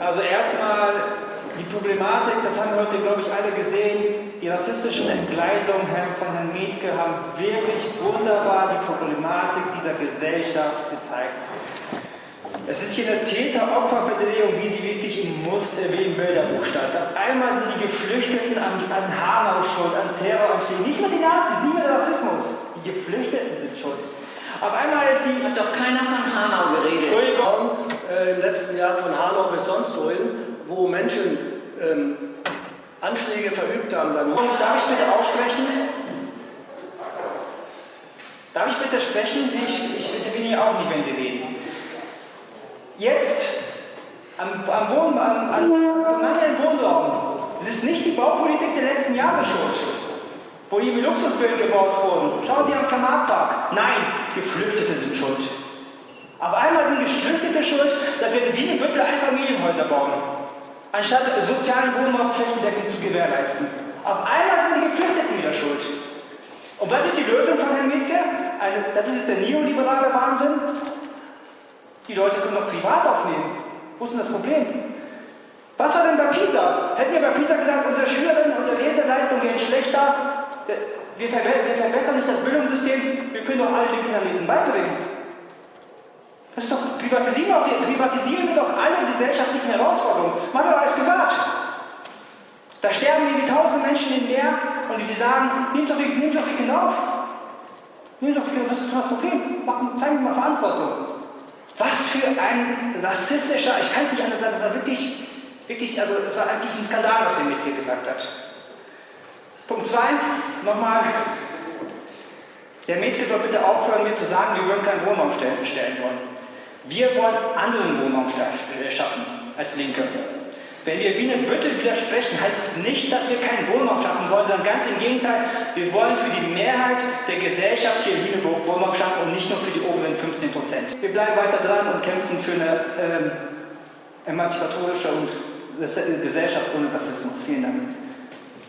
Also erstmal die Problematik, das haben heute, glaube ich, alle gesehen, die rassistischen Entgleisungen von Herrn Mietke haben wirklich wunderbar die Problematik dieser Gesellschaft gezeigt. Es ist hier eine Täter-Opfer-Bewegung, wie sie wirklich im Muster wie im Bilderbuch stand. Auf einmal sind die Geflüchteten an, an Hanau schuld, an Terroranschlägen. Nicht mehr die Nazis, nicht mehr der Rassismus. Die Geflüchteten sind schuld. Auf einmal ist die... Hat doch keiner von Hanau geredet. Entschuldigung. Äh, Im letzten Jahr von Hanau bis sonst wo Menschen ähm, Anschläge verübt haben. Dann darf ich bitte aussprechen? Darf ich bitte sprechen? Ich, ich interveniere auch nicht, wenn Sie reden. Jetzt, am, am, Wohn, am, am mangelnden Wohnraum, es ist nicht die Baupolitik der letzten Jahre schuld, wo hier Luxusvilla gebaut wurden. Schauen Sie am Kamarpark. Nein, Geflüchtete sind schuld. Geflüchtete schuld, dass wir in Wien und Büttel Einfamilienhäuser bauen, anstatt sozialen Wohnraum flächendeckend zu gewährleisten. Auf einmal sind die Geflüchteten wieder schuld. Und was ist die Lösung von Herrn Mietke? Eine, das ist jetzt der neoliberale Wahnsinn. Die Leute können doch privat aufnehmen. Wo ist denn das Problem? Was war denn bei PISA? Hätten wir bei PISA gesagt, unsere Schülerinnen, unsere Leseleistungen werden schlechter, wir, verbessern nicht das Bildungssystem, wir können doch alle den Kindern beibringen. Doch, privatisieren, auch, privatisieren wir doch alle gesellschaftlichen Herausforderungen. Machen wir alles privat. Da sterben irgendwie tausend Menschen im Meer und die sagen, nehmt doch die, nehmt doch die Kinder auf. Nehmt doch die Kinder, was ist das Problem? Machen, zeigen wir mal Verantwortung. Was für ein rassistischer, ich kann es nicht anders sagen, es war wirklich, wirklich, also es war eigentlich ein Skandal, was er mit hier gesagt hat. Punkt 2, nochmal, der Mädchen soll bitte aufhören, mir zu sagen, wir würden keinen Wohnraum stellen wollen. Wir wollen anderen Wohnraum äh, schaffen als Linke. Wenn wir Wien und Büttel widersprechen, heißt es nicht, dass wir keinen Wohnraum schaffen wollen, sondern ganz im Gegenteil, wir wollen für die Mehrheit der Gesellschaft hier in Lüneburg Wohnraum schaffen und nicht nur für die oberen 15 Prozent. Wir bleiben weiter dran und kämpfen für eine ähm, emanzipatorische und Gesellschaft ohne Rassismus. Vielen Dank.